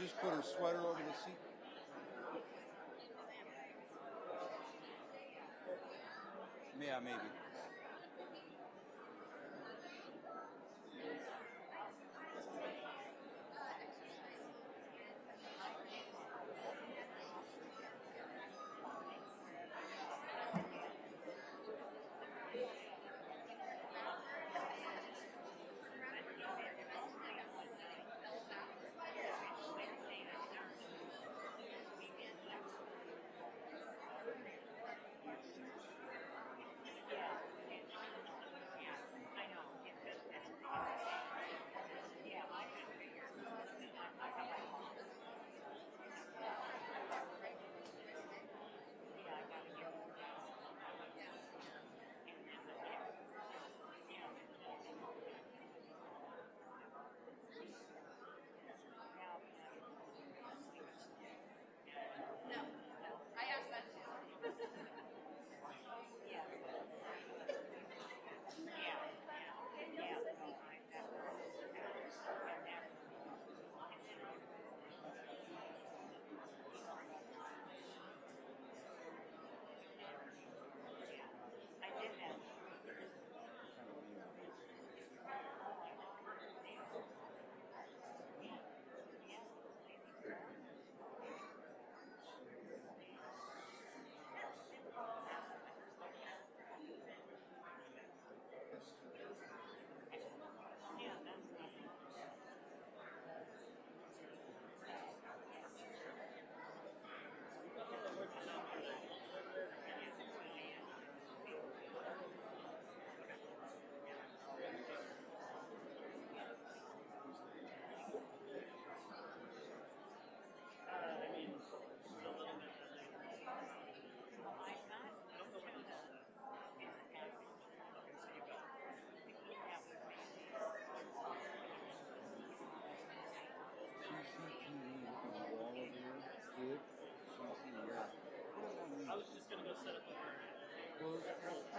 just put her sweater over the seat? Rose Rose.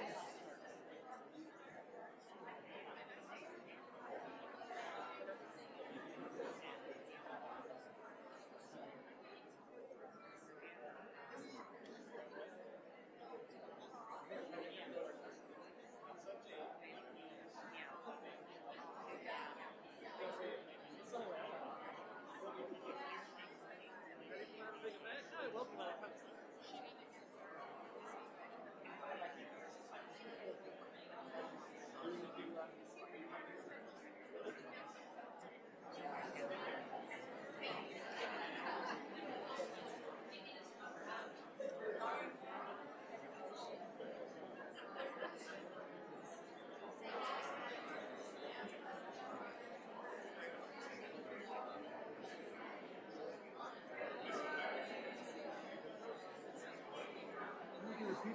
Are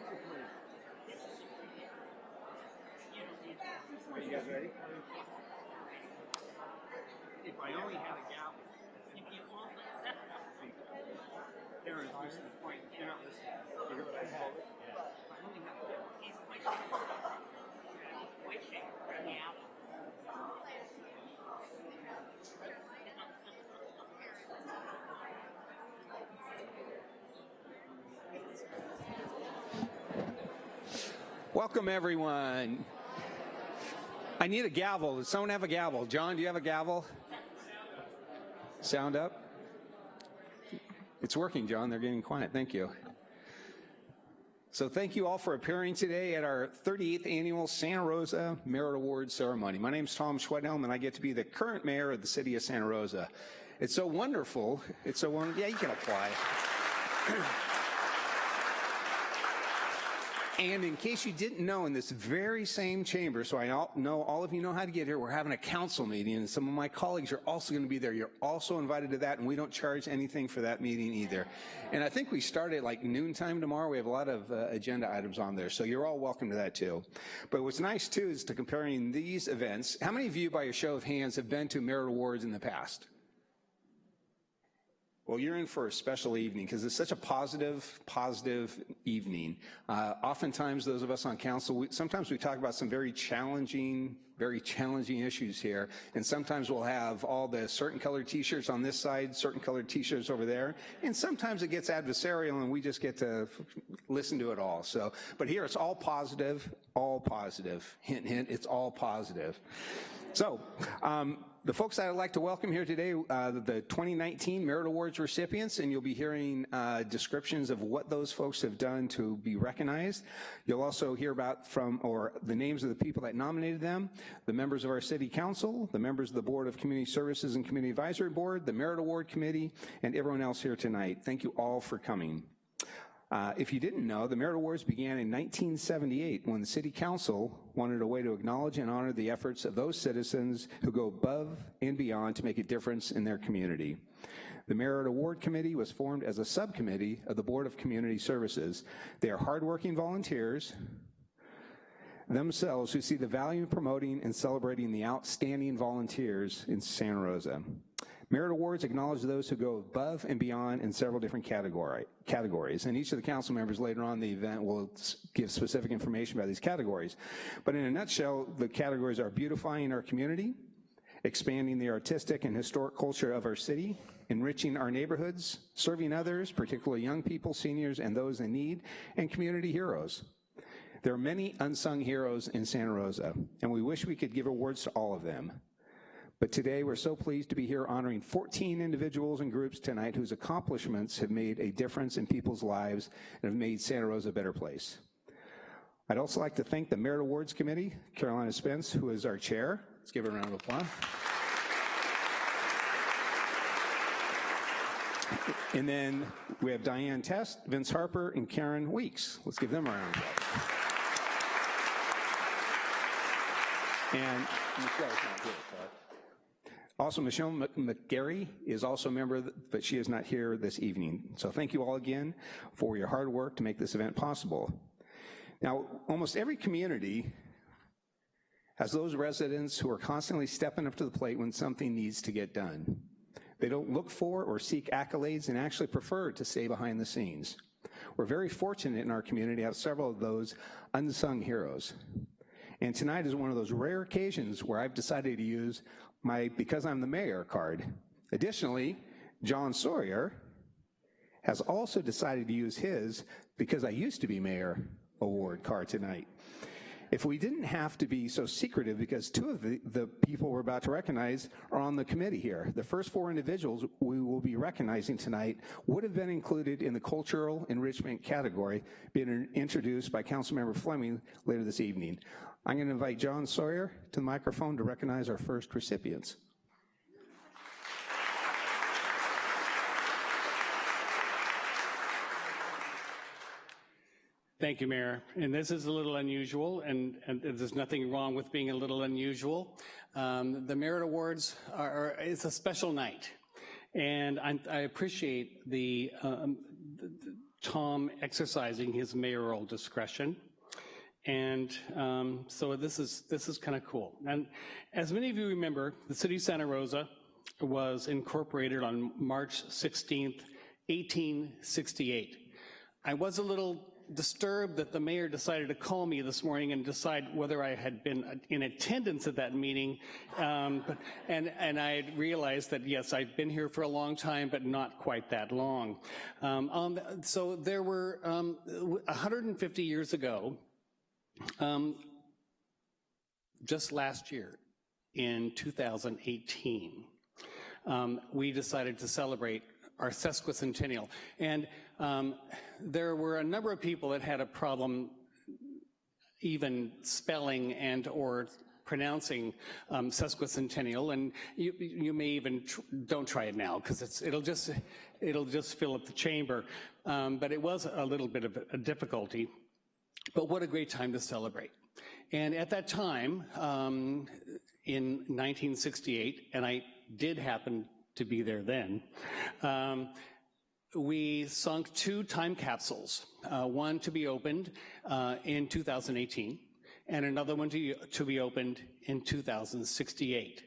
you guys ready? If I only had a gavel. Karen's missing the point. You're not listening. You're gonna call it. If I only had a gavel. Welcome, everyone. I need a gavel. Does someone have a gavel? John, do you have a gavel? Sound up? It's working, John. They're getting quiet. Thank you. So thank you all for appearing today at our 38th annual Santa Rosa Merit Award ceremony. My name is Tom Schwedhelm, and I get to be the current mayor of the city of Santa Rosa. It's so wonderful. It's so wonderful. Yeah, you can apply. And in case you didn't know, in this very same chamber, so I all- know all of you know how to get here, we're having a council meeting, and some of my colleagues are also going to be there. You're also invited to that, and we don't charge anything for that meeting either. And I think we start at like noontime tomorrow. We have a lot of uh, agenda items on there, so you're all welcome to that too. But what's nice too is to comparing these events. How many of you, by a show of hands, have been to Merit Awards in the past? Well, you're in for a special evening because it's such a positive, positive evening. Uh, oftentimes, those of us on council, we, sometimes we talk about some very challenging very challenging issues here. And sometimes we'll have all the certain colored t-shirts on this side, certain colored t-shirts over there. And sometimes it gets adversarial and we just get to listen to it all. So, but here it's all positive, all positive. Hint, hint, it's all positive. So, um, the folks that I'd like to welcome here today, uh, the 2019 Merit Awards recipients, and you'll be hearing uh, descriptions of what those folks have done to be recognized. You'll also hear about from, or the names of the people that nominated them, the members of our city council, the members of the Board of Community Services and Community Advisory Board, the Merit Award Committee, and everyone else here tonight. Thank you all for coming. Uh, if you didn't know, the Merit Awards began in 1978 when the City Council wanted a way to acknowledge and honor the efforts of those citizens who go above and beyond to make a difference in their community. The Merit Award Committee was formed as a subcommittee of the Board of Community Services. They are hardworking volunteers themselves who see the value in promoting and celebrating the outstanding volunteers in Santa Rosa. Merit Awards acknowledge those who go above and beyond in several different category, categories, and each of the council members later on the event will give specific information about these categories. But in a nutshell, the categories are beautifying our community, expanding the artistic and historic culture of our city, enriching our neighborhoods, serving others, particularly young people, seniors, and those in need, and community heroes. There are many unsung heroes in Santa Rosa, and we wish we could give awards to all of them. But today we're so pleased to be here honoring 14 individuals and groups tonight whose accomplishments have made a difference in people's lives and have made Santa Rosa a better place. I'd also like to thank the Merit Awards Committee, Carolina Spence, who is our chair. Let's give her a round of applause. And then we have Diane Test, Vince Harper, and Karen Weeks. Let's give them a round of applause. And Michelle's not here, also, Michelle McGarry is also a member, but she is not here this evening. So thank you all again for your hard work to make this event possible. Now, almost every community has those residents who are constantly stepping up to the plate when something needs to get done. They don't look for or seek accolades and actually prefer to stay behind the scenes. We're very fortunate in our community to have several of those unsung heroes. And tonight is one of those rare occasions where I've decided to use my Because I'm the Mayor card. Additionally, John Sawyer has also decided to use his Because I Used to Be Mayor award card tonight. If we didn't have to be so secretive, because two of the, the people we're about to recognize are on the committee here. The first four individuals we will be recognizing tonight would have been included in the cultural enrichment category, being introduced by Councilmember Fleming later this evening. I'm going to invite John Sawyer to the microphone to recognize our first recipients. Thank you, Mayor. And this is a little unusual, and, and there's nothing wrong with being a little unusual. Um, the Merit Awards are, are, it's a special night, and I, I appreciate the, um, the, the Tom exercising his mayoral discretion. And um, so this is, this is kind of cool. And as many of you remember, the city of Santa Rosa was incorporated on March 16th, 1868. I was a little disturbed that the mayor decided to call me this morning and decide whether I had been in attendance at that meeting. Um, and, and I realized that, yes, I've been here for a long time, but not quite that long. Um, um, so there were, 150 years ago, um, just last year, in 2018, um, we decided to celebrate our sesquicentennial. And um, there were a number of people that had a problem even spelling and or pronouncing um, sesquicentennial, and you, you may even tr don't try it now because it'll just it'll just fill up the chamber. Um, but it was a little bit of a difficulty. But what a great time to celebrate. And at that time, um, in 1968, and I did happen to be there then, um, we sunk two time capsules, uh, one to be opened uh, in 2018, and another one to, to be opened in 2068.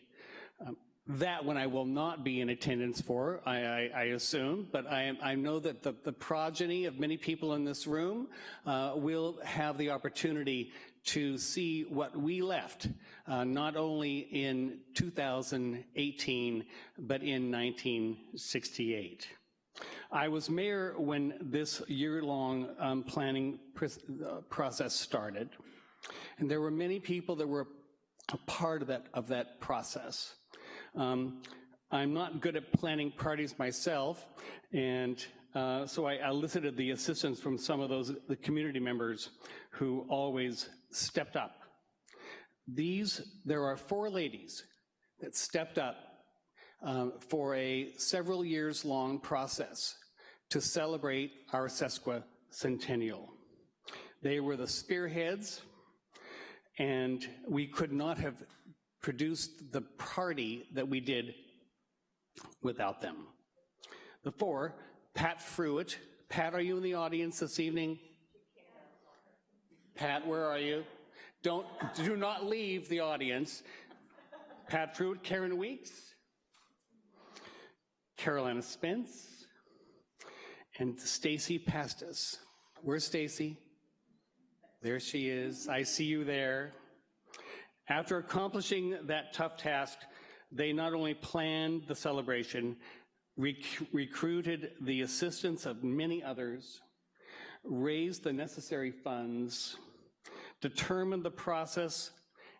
Um, that one I will not be in attendance for, I, I, I assume, but I, I, know that the, the, progeny of many people in this room uh, will have the opportunity to see what we left, uh, not only in 2018, but in 1968. I was mayor when this year-long um, planning pr- uh, process started, and there were many people that were a part of that, of that process. Um, I'm not good at planning parties myself, and uh, so I elicited the assistance from some of those the community members who always stepped up. These, there are four ladies that stepped up um, for a several years long process to celebrate our sesquicentennial. They were the spearheads, and we could not have produced the party that we did without them. The four, Pat Fruitt. Pat, are you in the audience this evening? Pat, where are you? Don't, do not leave the audience. Pat Fruitt, Karen Weeks, Carolina Spence, and Stacy Pastis. Where's Stacy? There she is. I see you there. After accomplishing that tough task, they not only planned the celebration, rec- recruited the assistance of many others, raised the necessary funds, determined the process,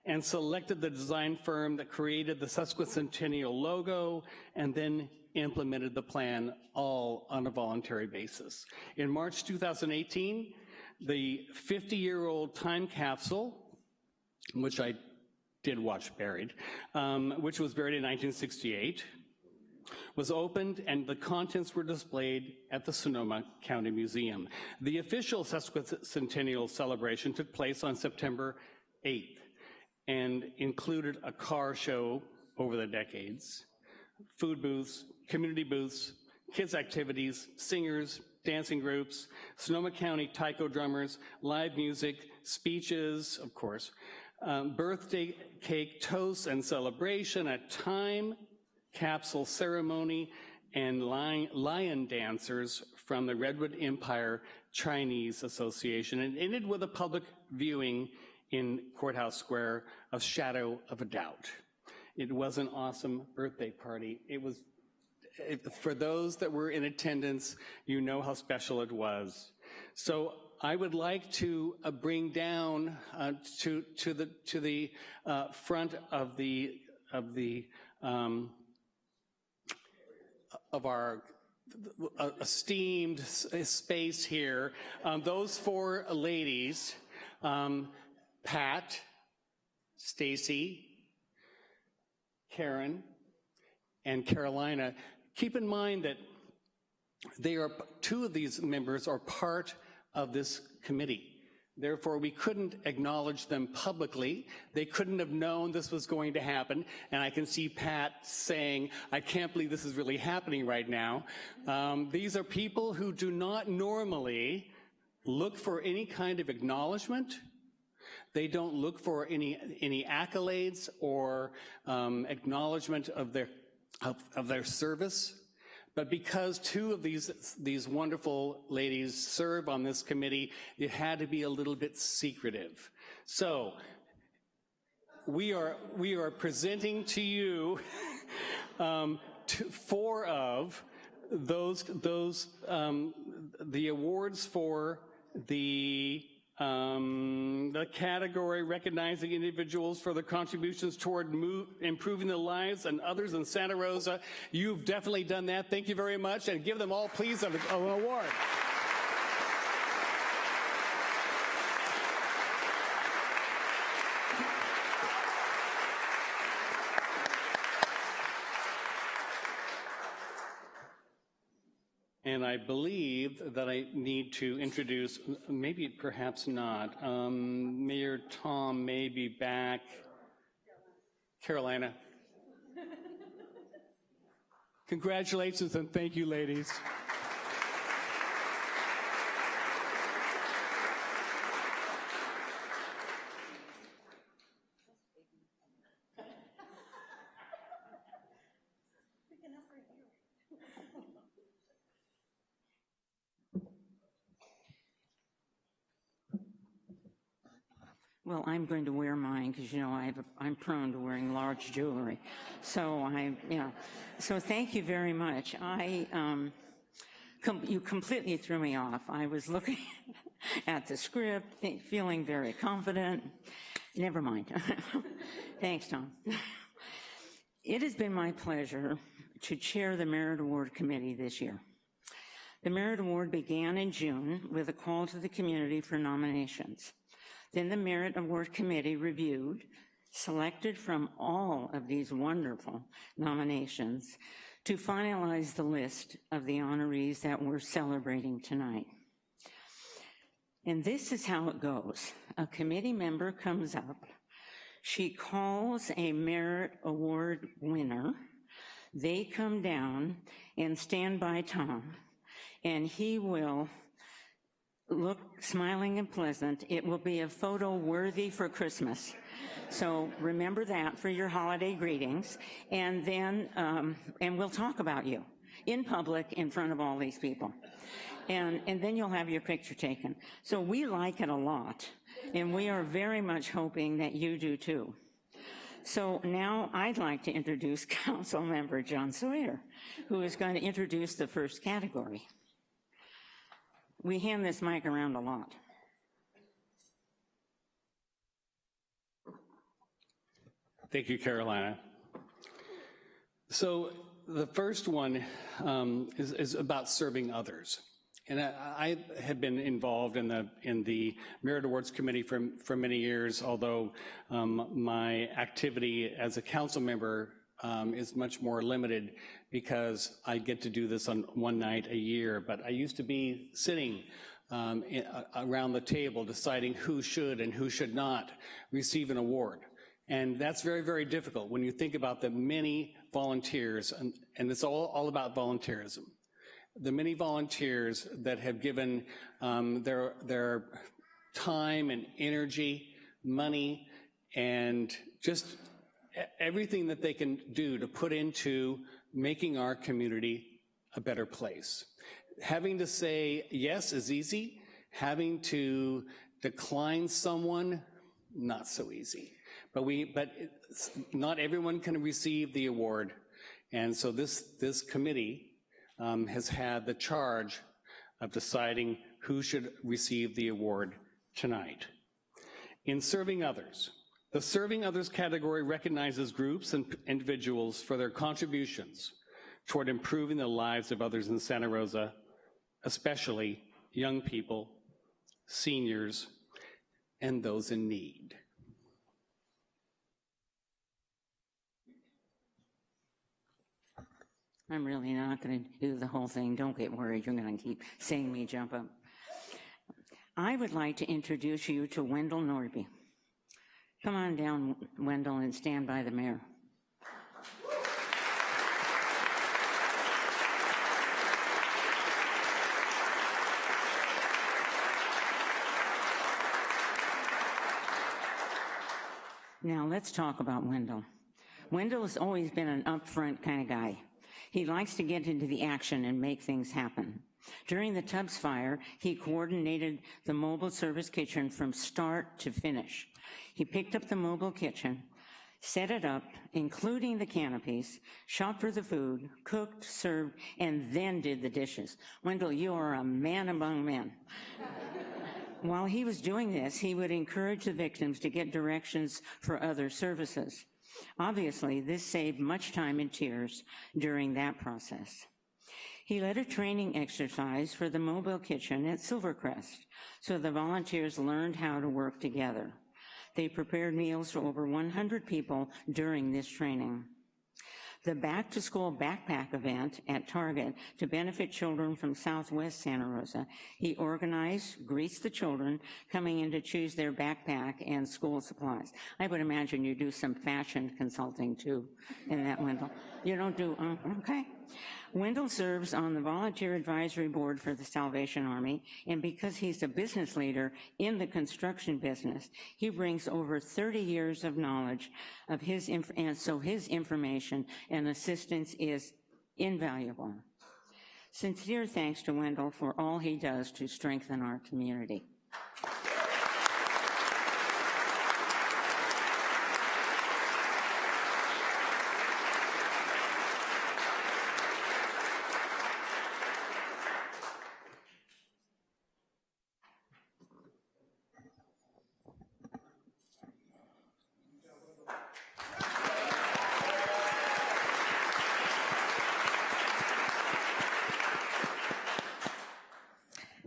and selected the design firm that created the sesquicentennial logo, and then implemented the plan all on a voluntary basis. In March 2018, the 50-year-old time capsule, which I did watch buried, um, which was buried in 1968, was opened and the contents were displayed at the Sonoma County Museum. The official sesquicentennial celebration took place on September 8th and included a car show over the decades, food booths, community booths, kids activities, singers, dancing groups, Sonoma County taiko drummers, live music, speeches, of course, um, birthday cake toasts and celebration, a time capsule ceremony, and lion, dancers from the Redwood Empire Chinese Association, and ended with a public viewing in Courthouse Square of Shadow of a Doubt. It was an awesome birthday party. It was, for those that were in attendance, you know how special it was. So I would like to uh, bring down uh, to to the to the uh, front of the of the um, of our uh, esteemed space here. Um, those four ladies, um, Pat, Stacy, Karen, and Carolina. Keep in mind that they are two of these members are part of this committee. Therefore, we couldn't acknowledge them publicly. They couldn't have known this was going to happen. And I can see Pat saying, I can't believe this is really happening right now. Um, these are people who do not normally look for any kind of acknowledgement. They don't look for any, any accolades or um, acknowledgement of their, of, of their service. But because two of these, these wonderful ladies serve on this committee, it had to be a little bit secretive. So we are, we are presenting to you um, four of those, those um, the awards for the um, the category recognizing individuals for their contributions toward move, improving the lives and others in Santa Rosa. You've definitely done that. Thank you very much, and give them all, please, an, an award. I believe that I need to introduce, maybe perhaps not, um, Mayor Tom may be back. Carolina. Congratulations and thank you, ladies. I'm going to wear mine because, you know, I have a, I'm prone to wearing large jewelry. So I, yeah. So thank you very much. I, um, com- you completely threw me off. I was looking at the script, feeling very confident. Never mind. Thanks, Tom. It has been my pleasure to chair the Merit Award Committee this year. The Merit Award began in June with a call to the community for nominations. Then the Merit Award Committee reviewed, selected from all of these wonderful nominations to finalize the list of the honorees that we're celebrating tonight. And this is how it goes. A committee member comes up, she calls a Merit Award winner, they come down and stand by Tom, and he will look smiling and pleasant. It will be a photo worthy for Christmas. So remember that for your holiday greetings. And then, um, and we'll talk about you in public in front of all these people. And, and then you'll have your picture taken. So we like it a lot. And we are very much hoping that you do too. So now I'd like to introduce Council Member John Sawyer, who is going to introduce the first category. We hand this mic around a lot. Thank you, Carolina. So the first one um, is, is about serving others. And I, I have been involved in the in the Merit Awards Committee for for many years. Although um, my activity as a council member um, is much more limited because I get to do this on one night a year. But I used to be sitting um, in, uh, around the table deciding who should and who should not receive an award. And that's very, very difficult when you think about the many volunteers, and, and it's all, all about volunteerism. The many volunteers that have given um, their, their time and energy, money, and just everything that they can do to put into making our community a better place. Having to say yes is easy. Having to decline someone, not so easy. But we, but not everyone can receive the award. And so this, this committee um, has had the charge of deciding who should receive the award tonight. In serving others, the serving others category recognizes groups and individuals for their contributions toward improving the lives of others in Santa Rosa, especially young people, seniors, and those in need. I'm really not going to do the whole thing. Don't get worried. You're going to keep seeing me jump up. I would like to introduce you to Wendell Norby. Come on down, Wendell, and stand by the mayor. Now, let's talk about Wendell. Wendell has always been an upfront kind of guy. He likes to get into the action and make things happen. During the Tubbs fire, he coordinated the mobile service kitchen from start to finish. He picked up the mobile kitchen, set it up, including the canopies, shopped for the food, cooked, served, and then did the dishes. Wendell, you are a man among men. While he was doing this, he would encourage the victims to get directions for other services. Obviously, this saved much time and tears during that process. He led a training exercise for the mobile kitchen at Silvercrest, so the volunteers learned how to work together. They prepared meals for over 100 people during this training. The Back to School Backpack event at Target to benefit children from Southwest Santa Rosa. He organized, greets the children coming in to choose their backpack and school supplies. I would imagine you do some fashion consulting too in that, window. You don't do, uh, okay. Wendell serves on the volunteer advisory board for the Salvation Army, and because he's a business leader in the construction business, he brings over 30 years of knowledge of his, and so his information and assistance is invaluable. Sincere thanks to Wendell for all he does to strengthen our community.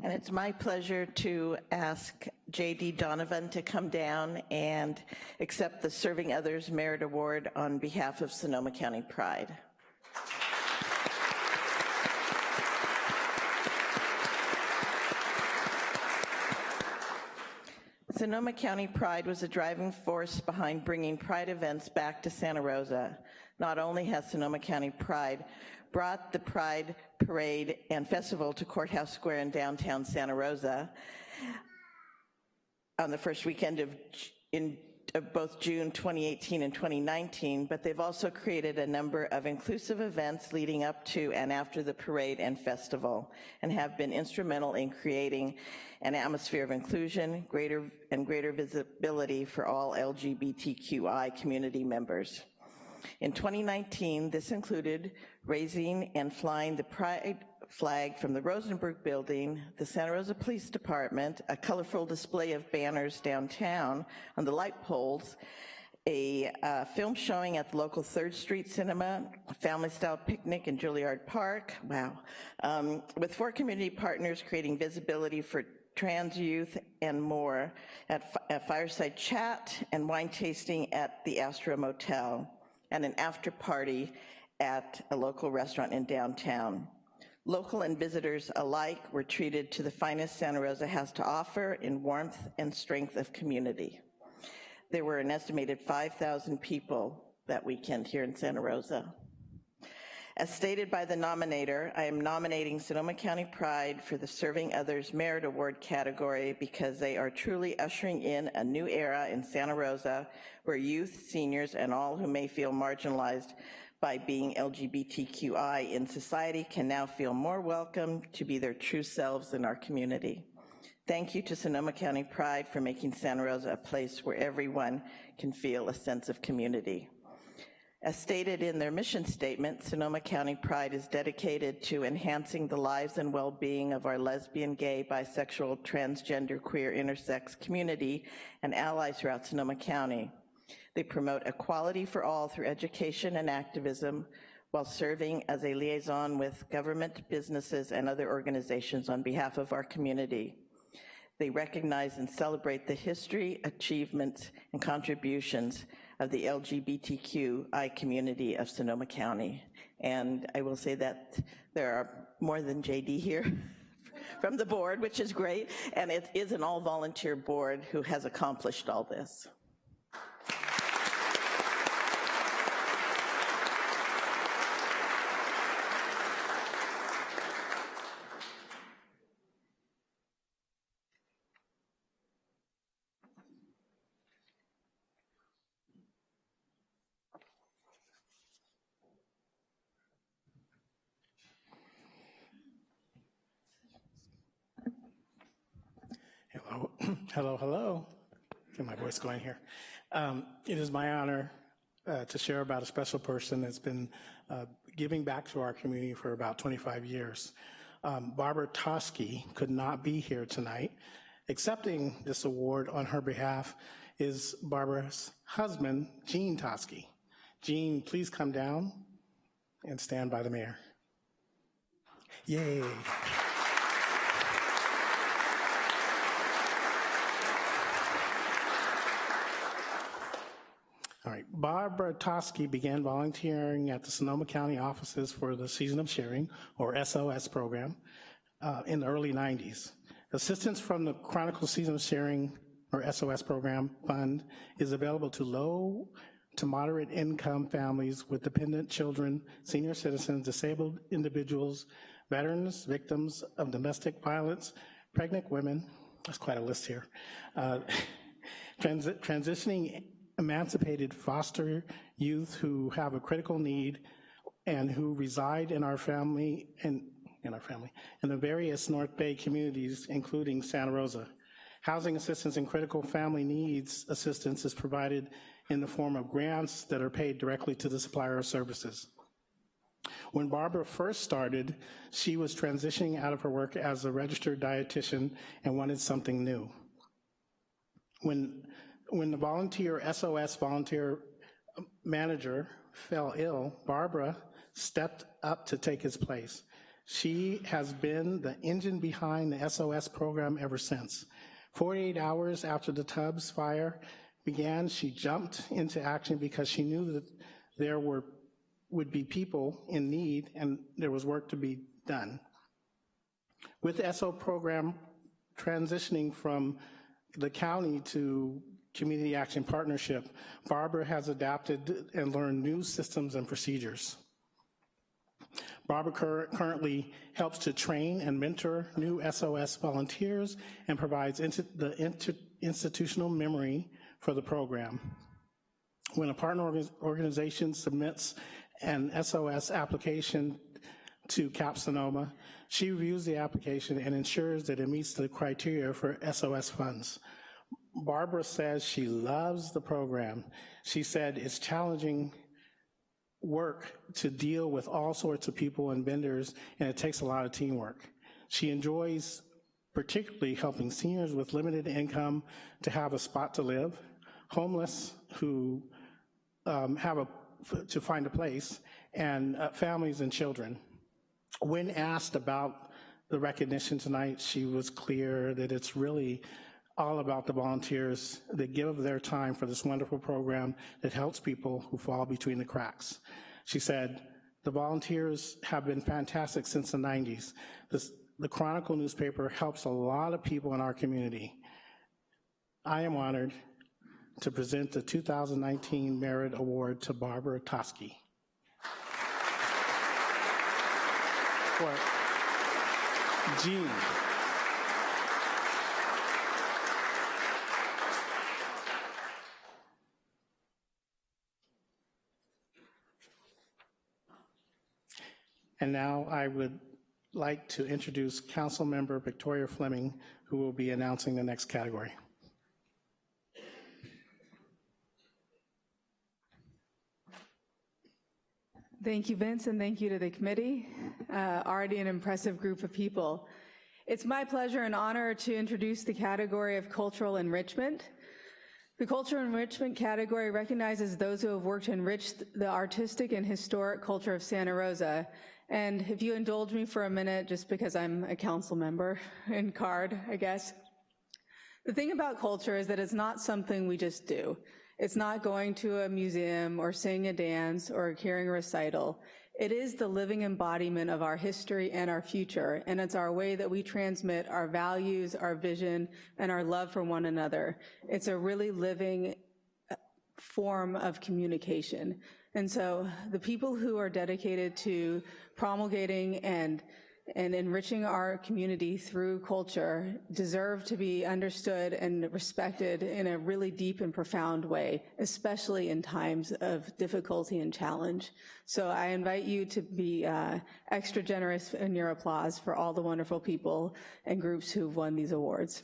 It's my pleasure to ask J.D. Donovan to come down and accept the Serving Others Merit Award on behalf of Sonoma County Pride. Sonoma County Pride was a driving force behind bringing Pride events back to Santa Rosa. Not only has Sonoma County Pride brought the Pride Parade and Festival to Courthouse Square in downtown Santa Rosa on the first weekend of, in of both June 2018 and 2019, but they've also created a number of inclusive events leading up to and after the parade and festival, and have been instrumental in creating an atmosphere of inclusion, greater and greater visibility for all LGBTQI community members. In 2019, this included raising and flying the pride flag from the Rosenberg Building, the Santa Rosa Police Department, a colorful display of banners downtown on the light poles, a uh, film showing at the local Third Street Cinema, a family-style picnic in Juilliard Park, wow, um, with four community partners creating visibility for trans youth and more at at Fireside Chat and wine tasting at the Astro Motel, and an after-party at a local restaurant in downtown. Local and visitors alike were treated to the finest Santa Rosa has to offer in warmth and strength of community. There were an estimated 5,000 people that weekend here in Santa Rosa. As stated by the nominator, I am nominating Sonoma County Pride for the Serving Others Merit Award category because they are truly ushering in a new era in Santa Rosa where youth, seniors, and all who may feel marginalized by being LGBTQI in society can now feel more welcome to be their true selves in our community. Thank you to Sonoma County Pride for making Santa Rosa a place where everyone can feel a sense of community. As stated in their mission statement, Sonoma County Pride is dedicated to enhancing the lives and well-being of our lesbian, gay, bisexual, transgender, queer, intersex community and allies throughout Sonoma County. They promote equality for all through education and activism while serving as a liaison with government, businesses, and other organizations on behalf of our community. They recognize and celebrate the history, achievements, and contributions of the LGBTQI community of Sonoma County. And I will say that there are more than JD here from the board, which is great, and it is an all-volunteer board who has accomplished all this. Hello, hello. Get my voice going here. Um, It is my honor uh, to share about a special person that's been uh, giving back to our community for about 25 years. Um, Barbara Toski could not be here tonight. Accepting this award on her behalf is Barbara's husband, Gene Toski. Gene, please come down and stand by the mayor. Yay. All right, Barbara Toski began volunteering at the Sonoma County offices for the Season of Sharing, or SOS program, uh, in the early 90s. Assistance from the Chronicle Season of Sharing, or SOS program fund, is available to low to moderate income families with dependent children, senior citizens, disabled individuals, veterans, victims of domestic violence, pregnant women, that's quite a list here, uh, transi- transitioning emancipated foster youth who have a critical need and who reside in our family and in our family in the various North Bay communities, including Santa Rosa. Housing assistance and critical family needs assistance is provided in the form of grants that are paid directly to the supplier of services. When Barbara first started, she was transitioning out of her work as a registered dietitian and wanted something new. When, when the volunteer, SOS volunteer um, manager fell ill, Barbara stepped up to take his place. She has been the engine behind the SOS program ever since. 48 hours after the Tubbs fire began, she jumped into action because she knew that there were, would be people in need and there was work to be done. With the SO program transitioning from the county to Community Action Partnership, Barbara has adapted and learned new systems and procedures. Barbara cur- currently helps to train and mentor new SOS volunteers and provides the institutional memory for the program. When a partner orga- organization submits an SOS application to CAP Sonoma, she reviews the application and ensures that it meets the criteria for SOS funds. Barbara says she loves the program. She said it's challenging work to deal with all sorts of people and vendors, and it takes a lot of teamwork. She enjoys particularly helping seniors with limited income to have a spot to live, homeless who um, have a, to find a place, and uh, families and children. When asked about the recognition tonight, she was clear that it's really all about the volunteers that give their time for this wonderful program that helps people who fall between the cracks. She said, the volunteers have been fantastic since the 90s. This, the Chronicle newspaper helps a lot of people in our community. I am honored to present the 2019 Merit Award to Barbara Toski. Gene. And now I would like to introduce Councilmember Victoria Fleming, who will be announcing the next category. Thank you, Vince, and thank you to the committee. Uh, already an impressive group of people. It's my pleasure and honor to introduce the category of cultural enrichment. The cultural enrichment category recognizes those who have worked to enrich the artistic and historic culture of Santa Rosa. And if you indulge me for a minute, just because I'm a council member in card, I guess. The thing about culture is that it's not something we just do. It's not going to a museum or seeing a dance or hearing a recital. It is the living embodiment of our history and our future, and it's our way that we transmit our values, our vision, and our love for one another. It's a really living uh, form of communication. And so the people who are dedicated to promulgating and and enriching our community through culture deserve to be understood and respected in a really deep and profound way, especially in times of difficulty and challenge. So I invite you to be uh, extra generous in your applause for all the wonderful people and groups who've won these awards.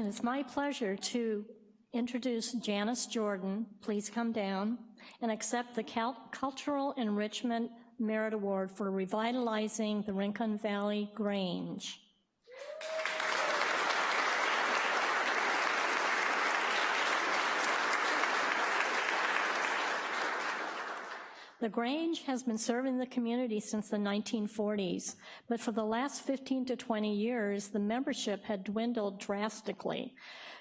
It is my pleasure to introduce Janice Jordan. Please come down and accept the Cal- Cultural Enrichment Merit Award for revitalizing the Rincon Valley Grange. The Grange has been serving the community since the 1940s, but for the last 15 to 20 years, the membership had dwindled drastically.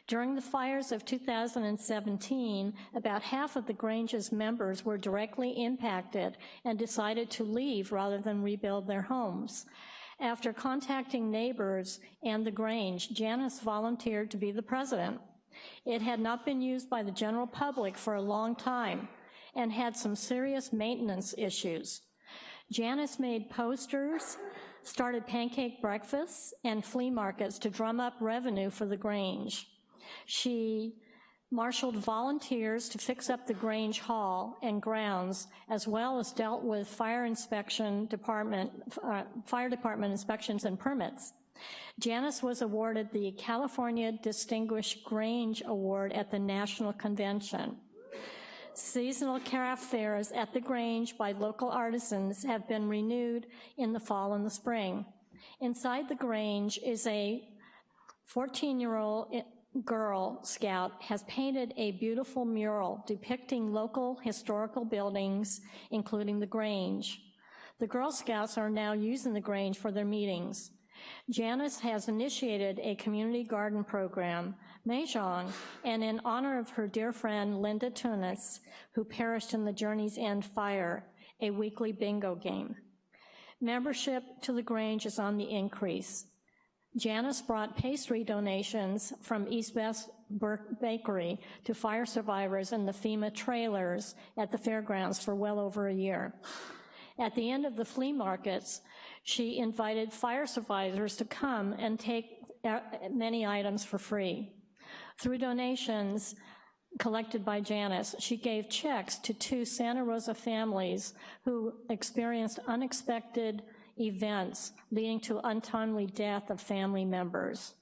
During the fires of 2017, about half of the Grange's members were directly impacted and decided to leave rather than rebuild their homes. After contacting neighbors and the Grange, Janice volunteered to be the president. It had not been used by the general public for a long time and had some serious maintenance issues. Janice made posters, started pancake breakfasts and flea markets to drum up revenue for the Grange. She marshaled volunteers to fix up the Grange Hall and grounds, as well as dealt with fire inspection department, uh, fire department inspections and permits. Janice was awarded the California Distinguished Grange Award at the National Convention. Seasonal craft fairs at the Grange by local artisans have been renewed in the fall and the spring. Inside the Grange is a 14-year-old girl scout has painted a beautiful mural depicting local historical buildings, including the Grange. The Girl Scouts are now using the Grange for their meetings. Janice has initiated a community garden program, Mahjong, and in honor of her dear friend Linda Tunis, who perished in the Journey's End fire, a weekly bingo game. Membership to the Grange is on the increase. Janice brought pastry donations from East Burke Bakery to fire survivors in the FEMA trailers at the fairgrounds for well over a year. At the end of the flea markets, she invited fire survivors to come and take uh, many items for free. Through donations collected by Janice, she gave checks to two Santa Rosa families who experienced unexpected events leading to untimely death of family members.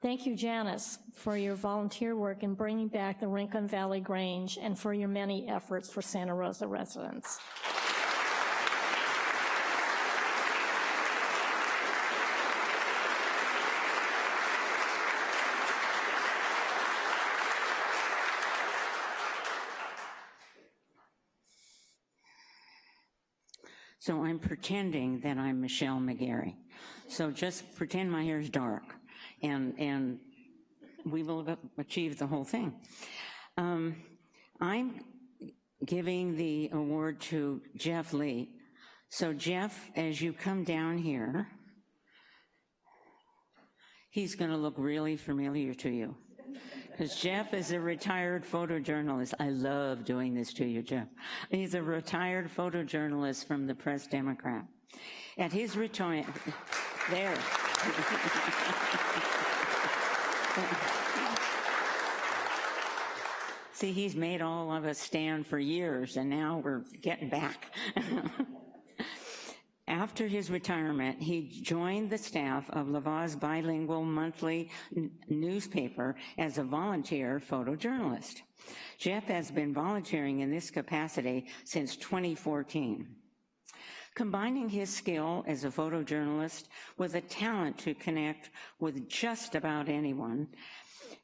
Thank you, Janice, for your volunteer work in bringing back the Rincon Valley Grange and for your many efforts for Santa Rosa residents. So I'm pretending that I'm Michelle McGarry. So just pretend my hair is dark, and, and we will achieve the whole thing. Um, I'm giving the award to Jeff Lee. So Jeff, as you come down here, he's gonna look really familiar to you. Because Jeff is a retired photojournalist. I love doing this to you, Jeff. He's a retired photojournalist from the Press Democrat. At his retirement, there. See, he's made all of us stand for years, and now we're getting back. After his retirement, he joined the staff of La Voz Bilingual Monthly newspaper as a volunteer photojournalist. Jeff has been volunteering in this capacity since 2014. Combining his skill as a photojournalist with a talent to connect with just about anyone,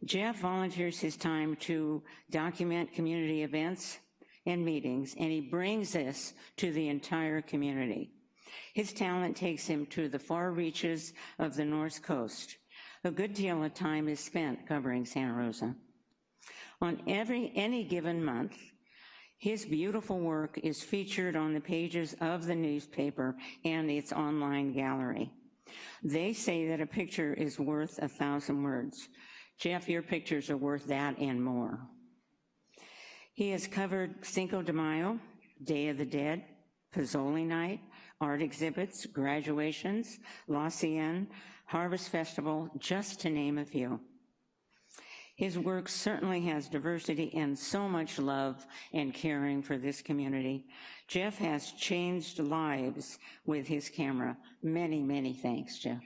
Jeff volunteers his time to document community events and meetings, and he brings this to the entire community. His talent takes him to the far reaches of the North Coast. A good deal of time is spent covering Santa Rosa. On every, any given month, his beautiful work is featured on the pages of the newspaper and its online gallery. They say that a picture is worth a thousand words. Jeff, your pictures are worth that and more. He has covered Cinco de Mayo, Day of the Dead, Pozole Night, art exhibits, graduations, La Harvest Festival, just to name a few. His work certainly has diversity and so much love and caring for this community. Jeff has changed lives with his camera. Many, many thanks, Jeff.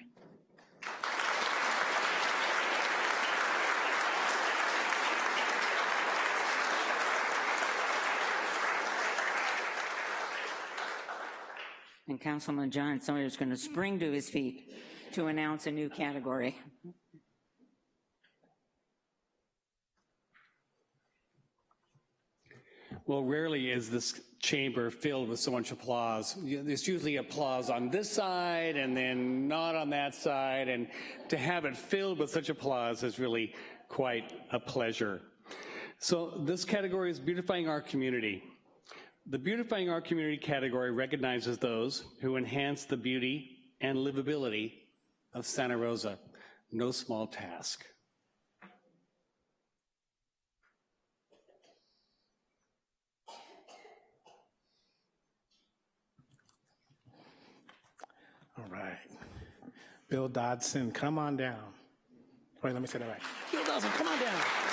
And Councilman John Sawyer is going to spring to his feet to announce a new category. Well, rarely is this chamber filled with so much applause. There's usually applause on this side and then not on that side, and to have it filled with such applause is really quite a pleasure. So this category is beautifying our community. The Beautifying Our Community category recognizes those who enhance the beauty and livability of Santa Rosa. No small task. All right. Bill Dodson, come on down. Wait, let me say that right. Bill Dodson, come on down.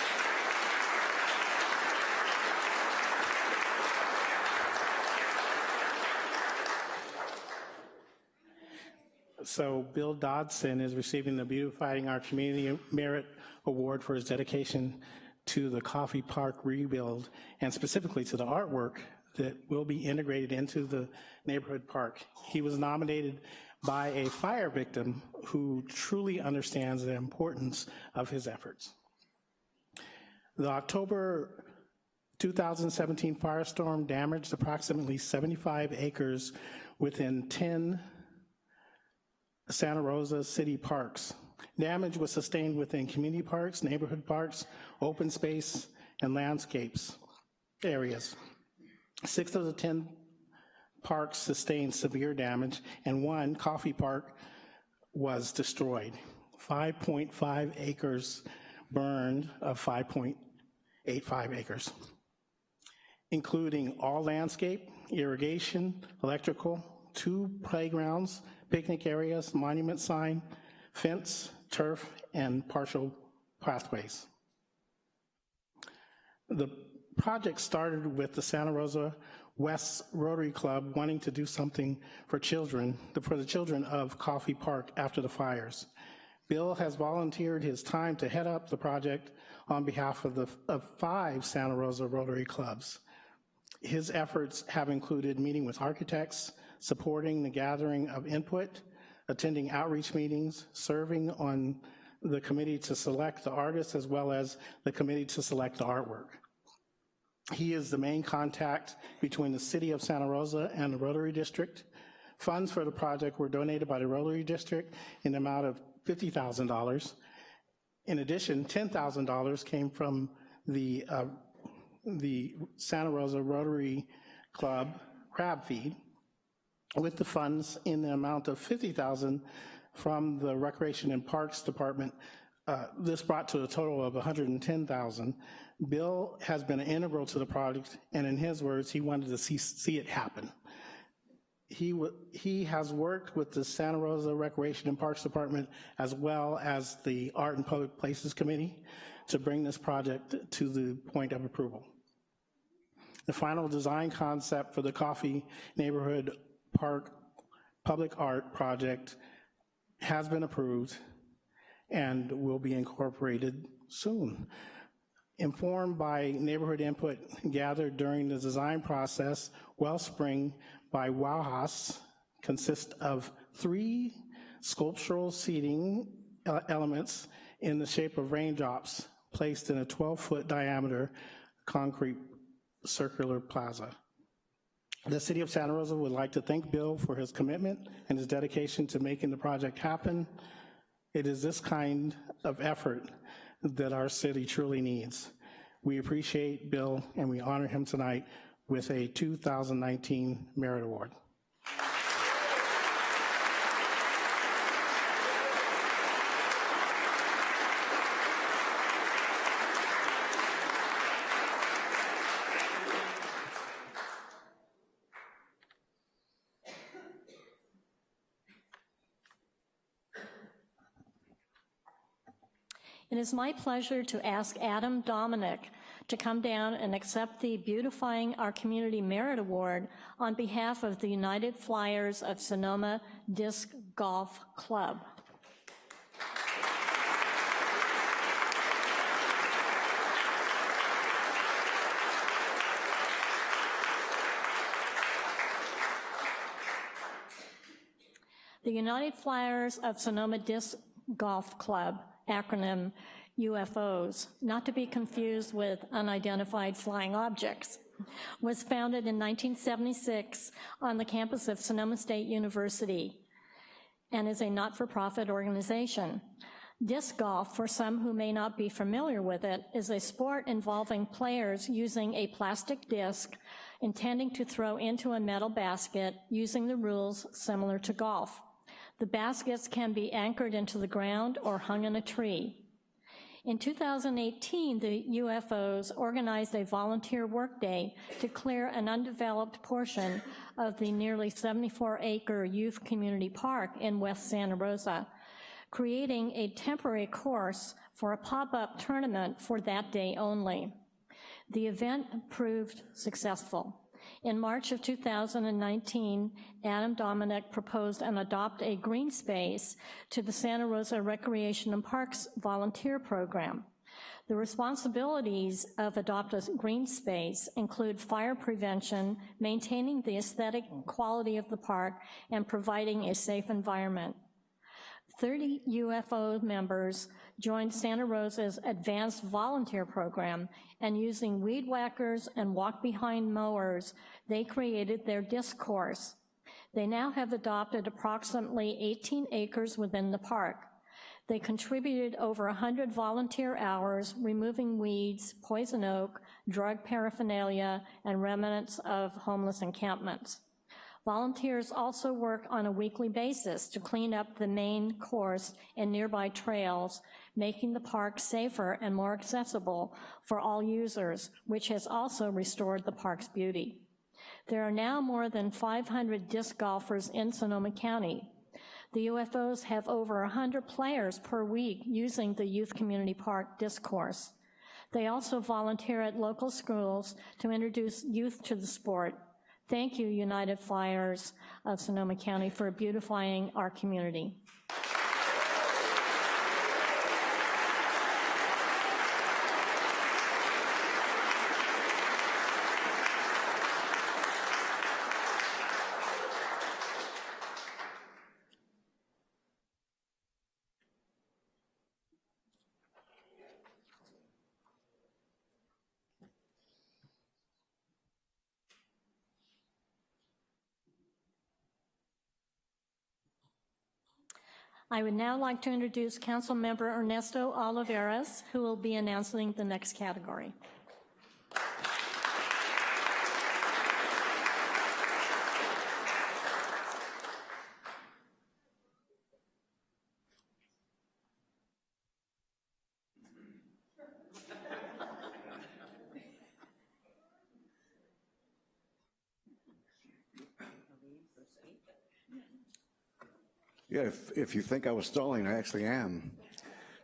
So Bill Dodson is receiving the Beautifying Our Community Merit Award for his dedication to the Coffey Park rebuild and specifically to the artwork that will be integrated into the neighborhood park. He was nominated by a fire victim who truly understands the importance of his efforts. The October 2017 firestorm damaged approximately 75 acres within 10 Santa Rosa city parks. Damage was sustained within community parks, neighborhood parks, open space, and landscapes areas. Six of the 10 parks sustained severe damage, and one, Coffey Park, was destroyed. 5.5 acres burned of 5.85 acres, including all landscape, irrigation, electrical, two playgrounds, picnic areas, monument sign, fence, turf, and partial pathways. The project started with the Santa Rosa West Rotary Club wanting to do something for children, for the children of Coffey Park after the fires. Bill has volunteered his time to head up the project on behalf of the of five Santa Rosa Rotary Clubs. His efforts have included meeting with architects, supporting the gathering of input, attending outreach meetings, serving on the committee to select the artists as well as the committee to select the artwork. He is the main contact between the city of Santa Rosa and the Rotary District. Funds for the project were donated by the Rotary District in the amount of $50,000. In addition, $10,000 came from the, uh, the Santa Rosa Rotary Club crab feed, with the funds in the amount of 50,000 from the Recreation and Parks Department. Uh, this brought to a total of 110,000. Bill has been integral to the project, and in his words, he wanted to see, see it happen. He, he has worked with the Santa Rosa Recreation and Parks Department as well as the Art and Public Places Committee to bring this project to the point of approval. The final design concept for the Coffey Neighborhood Park Public Art Project has been approved and will be incorporated soon. Informed by neighborhood input gathered during the design process, Wellspring by Wowhaus consists of three sculptural seating elements in the shape of raindrops placed in a 12-foot diameter concrete circular plaza. The City of Santa Rosa would like to thank Bill for his commitment and his dedication to making the project happen. It is this kind of effort that our city truly needs. We appreciate Bill and we honor him tonight with a 2019 Merit Award. It is my pleasure to ask Adam Dominic to come down and accept the Beautifying Our Community Merit Award on behalf of the United Flyers of Sonoma Disc Golf Club. The United Flyers of Sonoma Disc Golf Club, acronym UFOs, not to be confused with unidentified flying objects, was founded in 1976 on the campus of Sonoma State University and is a not-for-profit organization. Disc golf, for some who may not be familiar with it, is a sport involving players using a plastic disc intending to throw into a metal basket using the rules similar to golf. The baskets can be anchored into the ground or hung in a tree. In 2018, the UFOs organized a volunteer workday to clear an undeveloped portion of the nearly 74-acre youth community park in West Santa Rosa, creating a temporary course for a pop-up tournament for that day only. The event proved successful. In March of 2019, Adam Dominic proposed and adopt a green space to the Santa Rosa Recreation and Parks volunteer program. The responsibilities of Adopt a Green Space include fire prevention, maintaining the aesthetic quality of the park, and providing a safe environment. 30 UFO members joined Santa Rosa's Advanced Volunteer Program, and using weed whackers and walk-behind mowers, they created their disc course. They now have adopted approximately 18 acres within the park. They contributed over 100 volunteer hours removing weeds, poison oak, drug paraphernalia, and remnants of homeless encampments. Volunteers also work on a weekly basis to clean up the main course and nearby trails, making the park safer and more accessible for all users, which has also restored the park's beauty. There are now more than 500 disc golfers in Sonoma County. The UFOs have over 100 players per week using the Youth Community Park disc course. They also volunteer at local schools to introduce youth to the sport. Thank you, United Flyers of Sonoma County, for beautifying our community. I would now like to introduce Council Member Ernesto Olivares, who will be announcing the next category. If, if you think I was stalling, I actually am.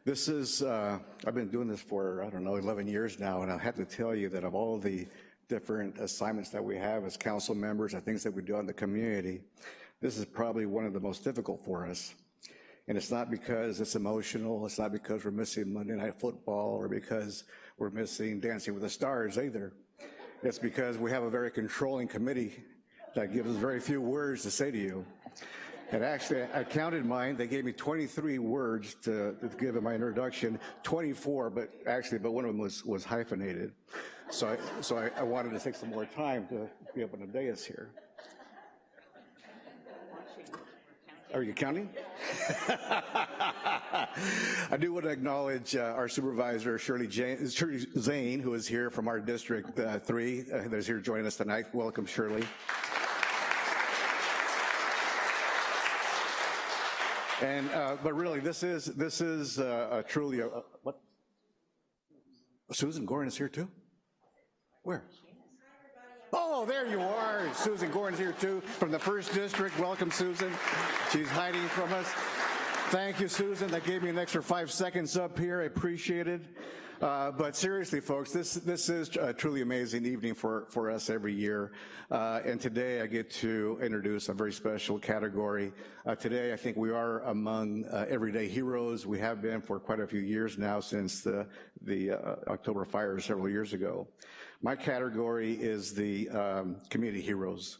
This is, uh, I've been doing this for, I don't know, 11 years now, and I have to tell you that of all the different assignments that we have as council members and things that we do in the community, this is probably one of the most difficult for us. And it's not because it's emotional, it's not because we're missing Monday Night Football or because we're missing Dancing with the Stars either. It's because we have a very controlling committee that gives us very few words to say to you. And actually, I counted mine. They gave me 23 words to, to give in my introduction, 24, but actually, but one of them was, was hyphenated. So, I, so I, I wanted to take some more time to be up on the dais here. Are you counting? I do want to acknowledge uh, our supervisor, Shirley, Jane, Shirley Zane, who is here from our District uh, 3, uh, that's here joining us tonight. Welcome, Shirley. And, uh, but really, this is, this is uh, a truly, a, a- what? Susan Gorin is here too? Where? Oh, there you are. Susan Gorin's here too, from the first district. Welcome, Susan. She's hiding from us. Thank you, Susan. That gave me an extra five seconds up here. I appreciate it. Uh, but seriously, folks, this this is a truly amazing evening for for us every year. Uh, and today, I get to introduce a very special category. Uh, today, I think we are among uh, everyday heroes. We have been for quite a few years now, since the the uh, October fires several years ago. My category is the um, community heroes.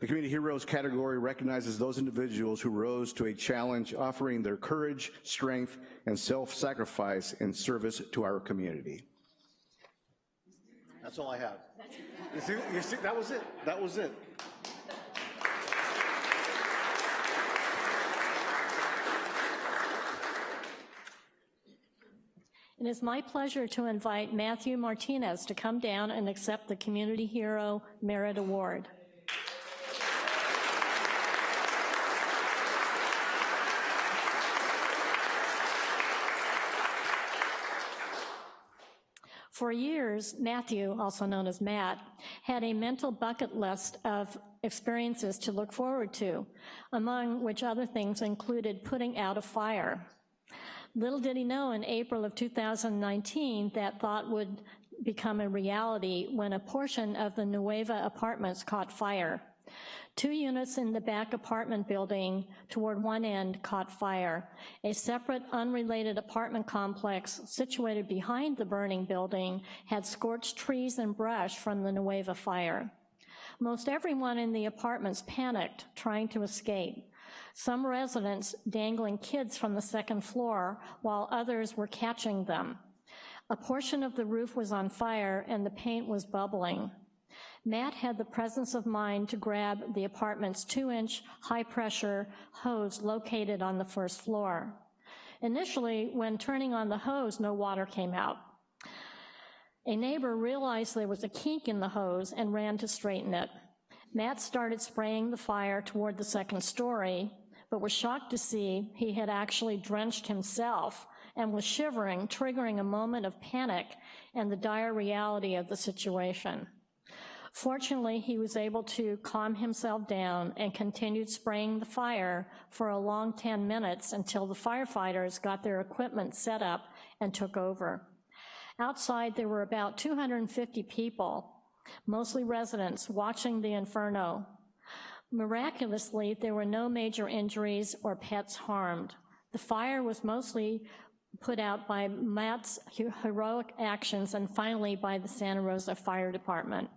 The Community Heroes category recognizes those individuals who rose to a challenge, offering their courage, strength, and self-sacrifice in service to our community. That's all I have. You see, you see, that was it. That was it. It is my pleasure to invite Matthew Martinez to come down and accept the Community Hero Merit Award. For years, Matthew, also known as Matt, had a mental bucket list of experiences to look forward to, among which other things included putting out a fire. Little did he know in April of 2019 that thought would become a reality when a portion of the Nueva apartments caught fire. Two units in the back apartment building toward one end caught fire. A separate, unrelated apartment complex situated behind the burning building had scorched trees and brush from the Nueva fire. Most everyone in the apartments panicked, trying to escape. Some residents dangling kids from the second floor, while others were catching them. A portion of the roof was on fire and the paint was bubbling. Matt had the presence of mind to grab the apartment's two-inch high-pressure hose located on the first floor. Initially, when turning on the hose, no water came out. A neighbor realized there was a kink in the hose and ran to straighten it. Matt started spraying the fire toward the second story, but was shocked to see he had actually drenched himself and was shivering, triggering a moment of panic and the dire reality of the situation. Fortunately, he was able to calm himself down and continued spraying the fire for a long 10 minutes until the firefighters got their equipment set up and took over. Outside, there were about 250 people, mostly residents, watching the inferno. Miraculously, there were no major injuries or pets harmed. The fire was mostly put out by Matt's heroic actions and finally by the Santa Rosa Fire Department.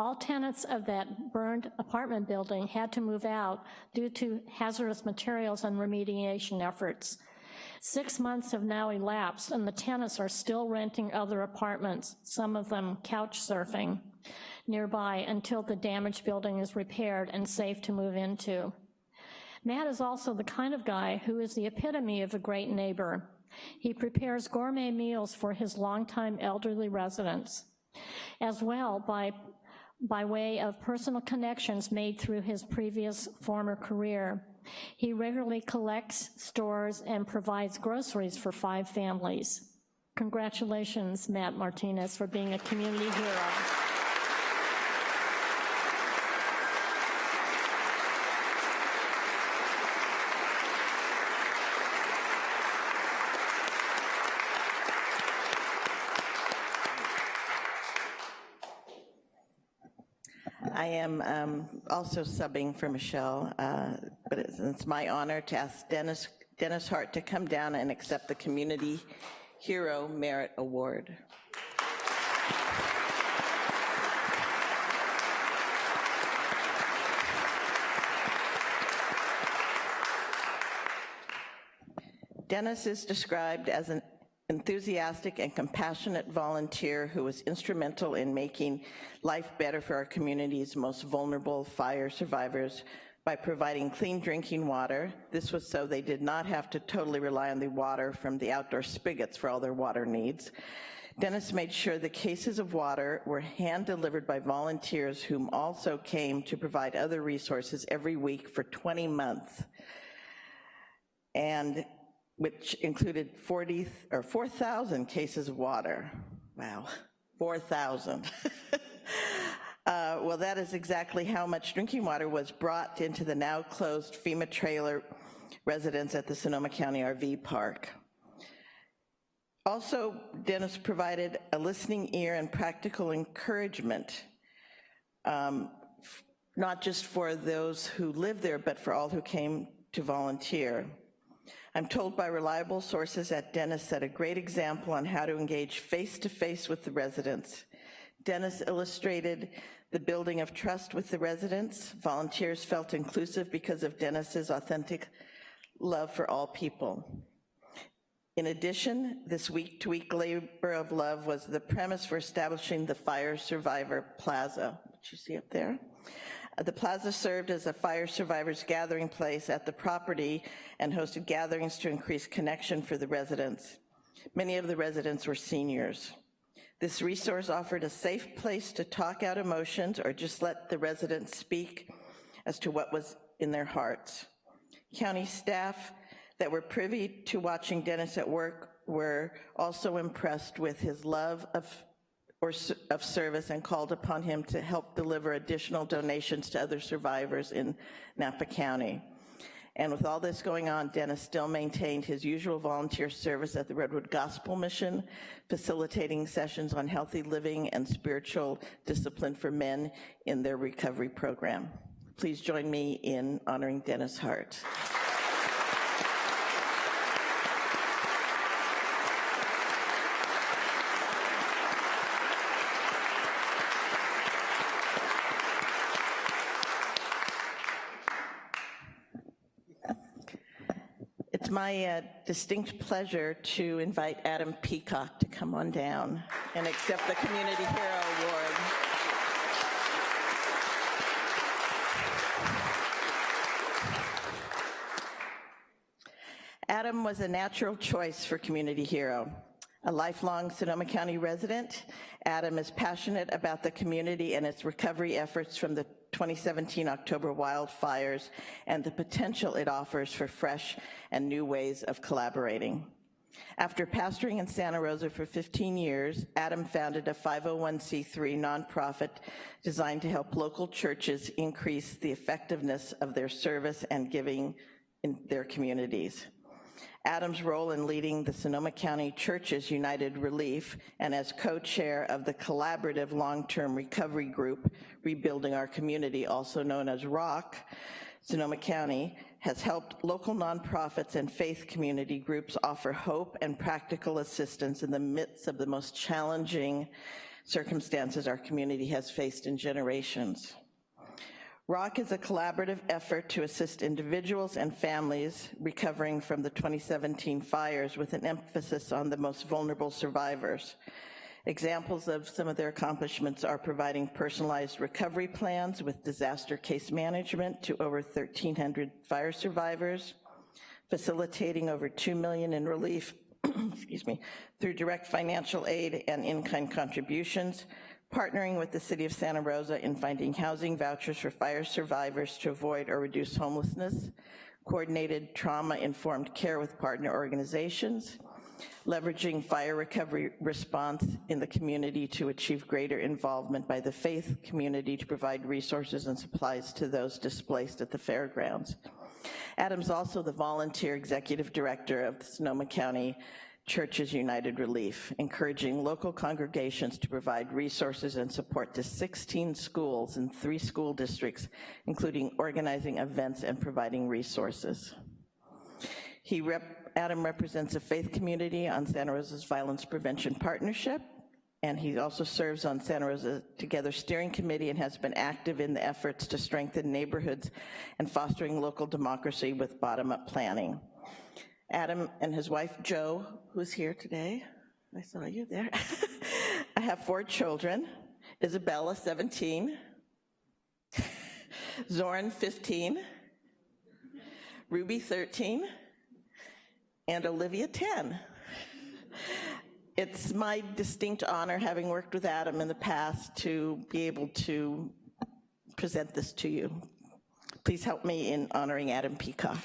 All tenants of that burned apartment building had to move out due to hazardous materials and remediation efforts. Six months have now elapsed and the tenants are still renting other apartments, some of them couch surfing, nearby until the damaged building is repaired and safe to move into. Matt is also the kind of guy who is the epitome of a great neighbor. He prepares gourmet meals for his longtime elderly residents. As well, by by way of personal connections made through his previous former career. He regularly collects, stores, and provides groceries for five families. Congratulations, Matt Martinez, for being a community hero. I am um, also subbing for Michelle, uh, but it's, it's my honor to ask Dennis, Dennis Hart to come down and accept the Community Hero Merit Award. Dennis is described as an enthusiastic and compassionate volunteer who was instrumental in making life better for our community's most vulnerable fire survivors by providing clean drinking water. This was so they did not have to totally rely on the water from the outdoor spigots for all their water needs. Dennis made sure the cases of water were hand-delivered by volunteers whom also came to provide other resources every week for 20 months. And which included 40 or 4,000 cases of water. Wow, 4,000. uh, well, that is exactly how much drinking water was brought into the now closed FEMA trailer residence at the Sonoma County RV Park. Also, Dennis provided a listening ear and practical encouragement, um, not just for those who live there, but for all who came to volunteer. I'm told by reliable sources that Dennis set a great example on how to engage face-to-face -face with the residents. Dennis illustrated the building of trust with the residents. Volunteers felt inclusive because of Dennis's authentic love for all people. In addition, this week-to-week -week labor of love was the premise for establishing the Fire Survivor Plaza, which you see up there. The plaza served as a fire survivors gathering place at the property and hosted gatherings to increase connection for the residents. Many of the residents were seniors. This resource offered a safe place to talk out emotions or just let the residents speak as to what was in their hearts. County staff that were privy to watching Dennis at work were also impressed with his love of or of service and called upon him to help deliver additional donations to other survivors in Napa County. And with all this going on, Dennis still maintained his usual volunteer service at the Redwood Gospel Mission, facilitating sessions on healthy living and spiritual discipline for men in their recovery program. Please join me in honoring Dennis Hart. It's my uh, distinct pleasure to invite Adam Peacock to come on down and accept the Community Hero Award. Adam was a natural choice for Community Hero. A lifelong Sonoma County resident, Adam is passionate about the community and its recovery efforts from the 2017 October wildfires and the potential it offers for fresh and new ways of collaborating. After pastoring in Santa Rosa for 15 years, Adam founded a 501c3 nonprofit designed to help local churches increase the effectiveness of their service and giving in their communities. Adam's role in leading the Sonoma County Churches United Relief and as co-chair of the collaborative long-term recovery group, Rebuilding Our Community, also known as ROC, Sonoma County has helped local nonprofits and faith community groups offer hope and practical assistance in the midst of the most challenging circumstances our community has faced in generations. ROC is a collaborative effort to assist individuals and families recovering from the 2017 fires with an emphasis on the most vulnerable survivors. Examples of some of their accomplishments are providing personalized recovery plans with disaster case management to over 1,300 fire survivors, facilitating over 2 million in relief, excuse me, through direct financial aid and in-kind contributions, partnering with the City of Santa Rosa in finding housing vouchers for fire survivors to avoid or reduce homelessness, coordinated trauma-informed care with partner organizations, leveraging fire recovery response in the community to achieve greater involvement by the faith community to provide resources and supplies to those displaced at the fairgrounds. Adam's also the volunteer executive director of the Sonoma County Churches United Relief, encouraging local congregations to provide resources and support to 16 schools in three school districts, including organizing events and providing resources. He rep, Adam represents a faith community on Santa Rosa's Violence Prevention Partnership, and he also serves on Santa Rosa Together Steering Committee and has been active in the efforts to strengthen neighborhoods and fostering local democracy with bottom-up planning. Adam and his wife, Jo, who's here today. I saw you there. I have four children, Isabella, 17, Zoran, 15, Ruby, 13, and Olivia, 10. It's my distinct honor, having worked with Adam in the past, to be able to present this to you. Please help me in honoring Adam Peacock.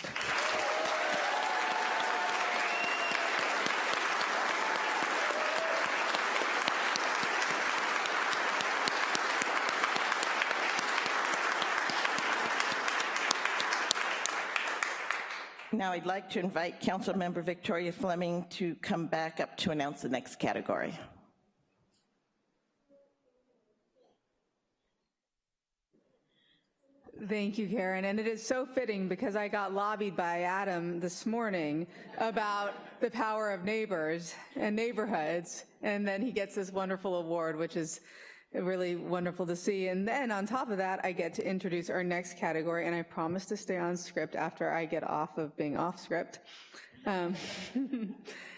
Now I'd like to invite Councilmember Victoria Fleming to come back up to announce the next category. Thank you, Karen. And it is so fitting because I got lobbied by Adam this morning about the power of neighbors and neighborhoods. And then he gets this wonderful award, which is really wonderful to see. And then on top of that, I get to introduce our next category. And I promise to stay on script after I get off of being off script. Um,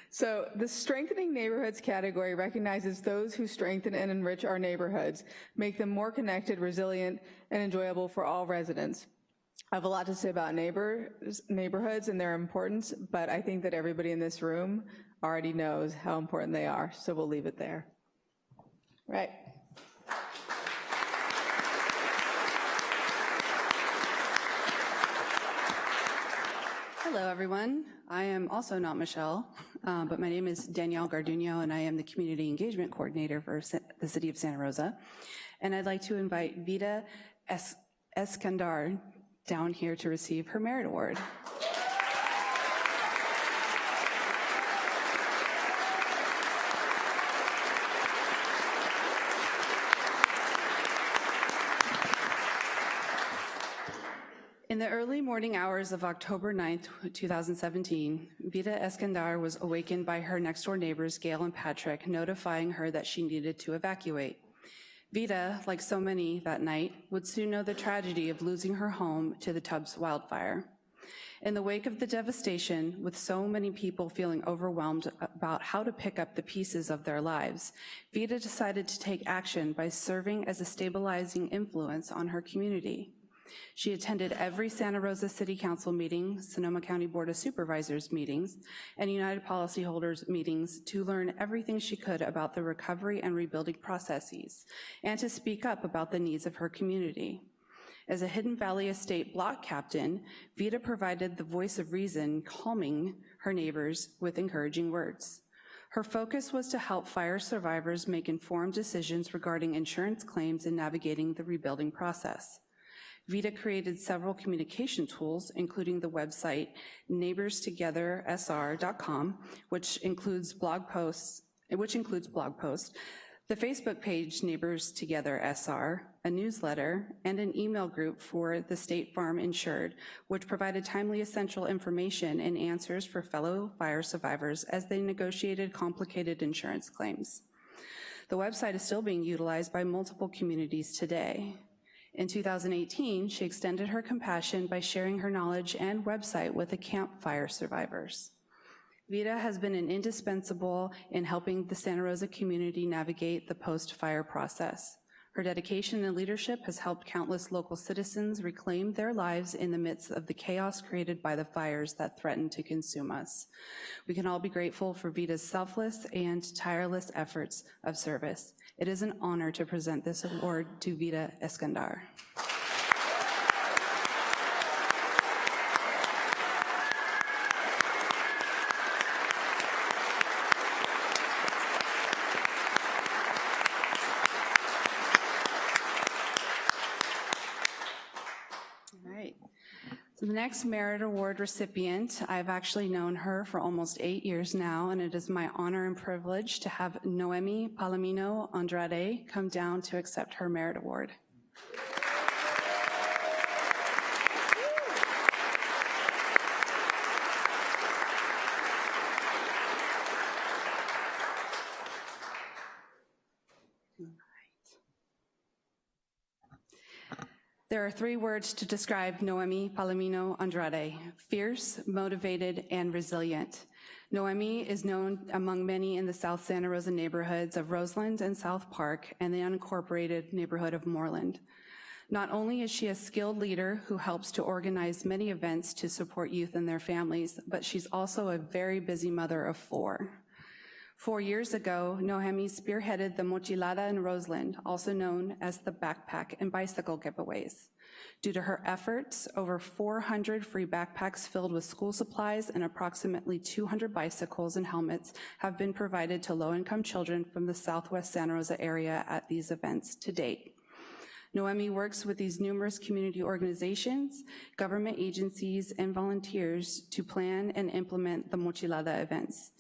So the Strengthening Neighborhoods category recognizes those who strengthen and enrich our neighborhoods, make them more connected, resilient, and enjoyable for all residents. I have a lot to say about neighbors, neighborhoods and their importance, but I think that everybody in this room already knows how important they are, so we'll leave it there. Right. Hello, everyone. I am also not Michelle, uh, but my name is Danielle Garduno, and I am the Community Engagement Coordinator for the City of Santa Rosa. And I'd like to invite Vida es Eskandar down here to receive her merit award. In the early morning hours of October 9th, 2017, Vita Eskandar was awakened by her next-door neighbors, Gail and Patrick, notifying her that she needed to evacuate. Vita, like so many that night, would soon know the tragedy of losing her home to the Tubbs wildfire. In the wake of the devastation, with so many people feeling overwhelmed about how to pick up the pieces of their lives, Vita decided to take action by serving as a stabilizing influence on her community. She attended every Santa Rosa City Council meeting, Sonoma County Board of Supervisors meetings, and United Policyholders meetings to learn everything she could about the recovery and rebuilding processes, and to speak up about the needs of her community. As a Hidden Valley Estate block captain, Vita provided the voice of reason, calming her neighbors with encouraging words. Her focus was to help fire survivors make informed decisions regarding insurance claims and navigating the rebuilding process. Vita created several communication tools, including the website neighborstogethersr.com, which includes blog posts, which includes blog posts, the Facebook page Neighbors Together SR, a newsletter, and an email group for the State Farm Insured, which provided timely essential information and answers for fellow fire survivors as they negotiated complicated insurance claims. The website is still being utilized by multiple communities today. In 2018, she extended her compassion by sharing her knowledge and website with the campfire survivors. Vita has been an indispensable in helping the Santa Rosa community navigate the post-fire process. Her dedication and leadership has helped countless local citizens reclaim their lives in the midst of the chaos created by the fires that threaten to consume us. We can all be grateful for Vita's selfless and tireless efforts of service. It is an honor to present this award to Vita Eskandar. Next Merit Award recipient, I've actually known her for almost eight years now, and it is my honor and privilege to have Noemi Palomino Andrade come down to accept her Merit Award. Are three words to describe Noemi Palomino Andrade, fierce, motivated, and resilient. Noemi is known among many in the South Santa Rosa neighborhoods of Roseland and South Park and the unincorporated neighborhood of Moorland. Not only is she a skilled leader who helps to organize many events to support youth and their families, but she's also a very busy mother of four. Four years ago, Noemi spearheaded the Mochilada in Roseland, also known as the backpack and bicycle giveaways. Due to her efforts, over 400 free backpacks filled with school supplies and approximately 200 bicycles and helmets have been provided to low-income children from the Southwest Santa Rosa area at these events to date. Noemi works with these numerous community organizations, government agencies, and volunteers to plan and implement the Mochilada events.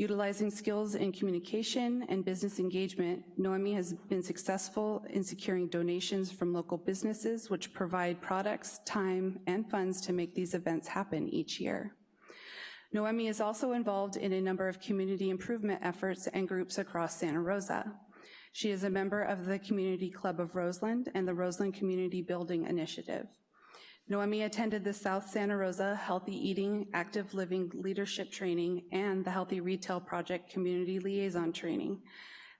Utilizing skills in communication and business engagement, Noemi has been successful in securing donations from local businesses which provide products, time, and funds to make these events happen each year. Noemi is also involved in a number of community improvement efforts and groups across Santa Rosa. She is a member of the Community Club of Roseland and the Roseland Community Building Initiative. Noemi attended the South Santa Rosa Healthy Eating, Active Living Leadership Training and the Healthy Retail Project Community Liaison Training.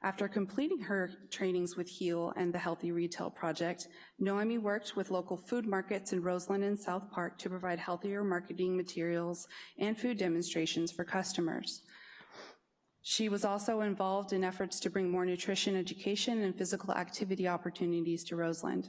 After completing her trainings with HEAL and the Healthy Retail Project, Noemi worked with local food markets in Roseland and South Park to provide healthier marketing materials and food demonstrations for customers. She was also involved in efforts to bring more nutrition education and physical activity opportunities to Roseland.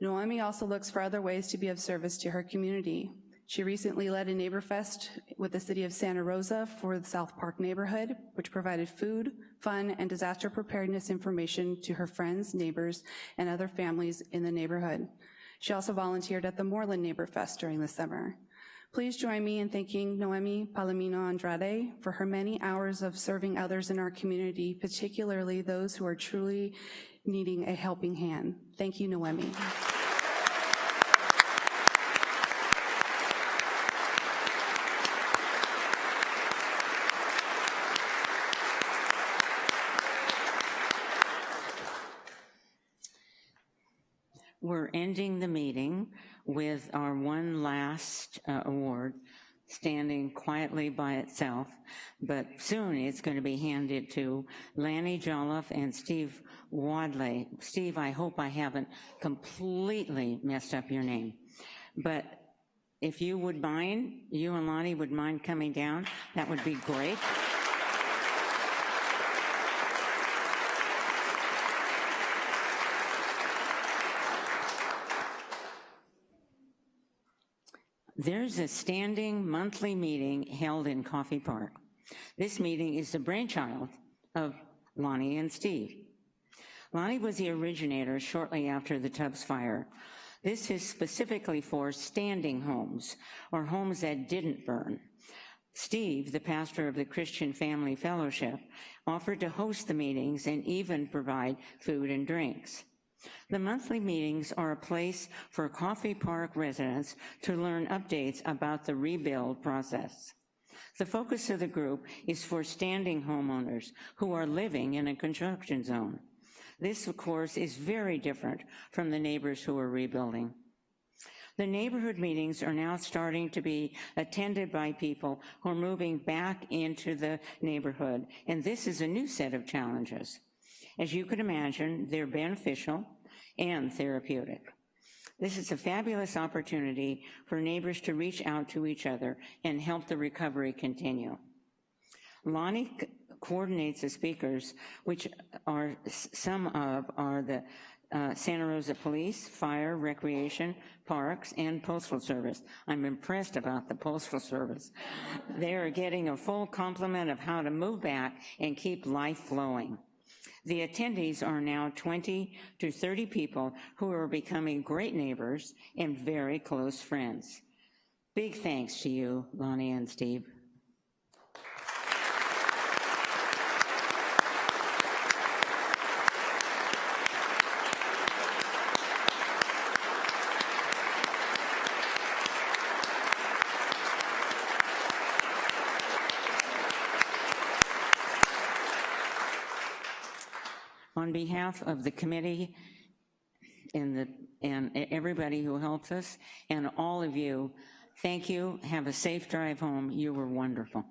Noemi also looks for other ways to be of service to her community. She recently led a Neighbor Fest with the city of Santa Rosa for the South Park neighborhood, which provided food, fun, and disaster preparedness information to her friends, neighbors, and other families in the neighborhood. She also volunteered at the Moorland Neighbor Fest during the summer. Please join me in thanking Noemi Palomino Andrade for her many hours of serving others in our community, particularly those who are truly needing a helping hand. Thank you, Noemi. We're ending the meeting with our one last uh, award, standing quietly by itself, but soon it's going to be handed to Lanny Jolliffe and Steve Wadley. Steve, I hope I haven't completely messed up your name, but if you would mind, you and Lonnie would mind coming down, that would be great. There's a standing monthly meeting held in Coffey Park. This meeting is the brainchild of Lonnie and Steve. Lonnie was the originator shortly after the Tubbs fire. This is specifically for standing homes, or homes that didn't burn. Steve, the pastor of the Christian Family Fellowship, offered to host the meetings and even provide food and drinks. The monthly meetings are a place for Coffey Park residents to learn updates about the rebuild process. The focus of the group is for standing homeowners who are living in a construction zone. This, of course, is very different from the neighbors who are rebuilding. The neighborhood meetings are now starting to be attended by people who are moving back into the neighborhood, and this is a new set of challenges. As you can imagine, they're beneficial and therapeutic. This is a fabulous opportunity for neighbors to reach out to each other and help the recovery continue. Lonnie coordinates the speakers, which are some of are the uh, Santa Rosa Police, Fire, Recreation, Parks, and Postal Service. I'm impressed about the Postal Service. They are getting a full complement of how to move back and keep life flowing. The attendees are now 20 to 30 people who are becoming great neighbors and very close friends. Big thanks to you, Lonnie and Steve. On behalf of the committee and, the, and everybody who helped us, and all of you, thank you. Have a safe drive home. You were wonderful.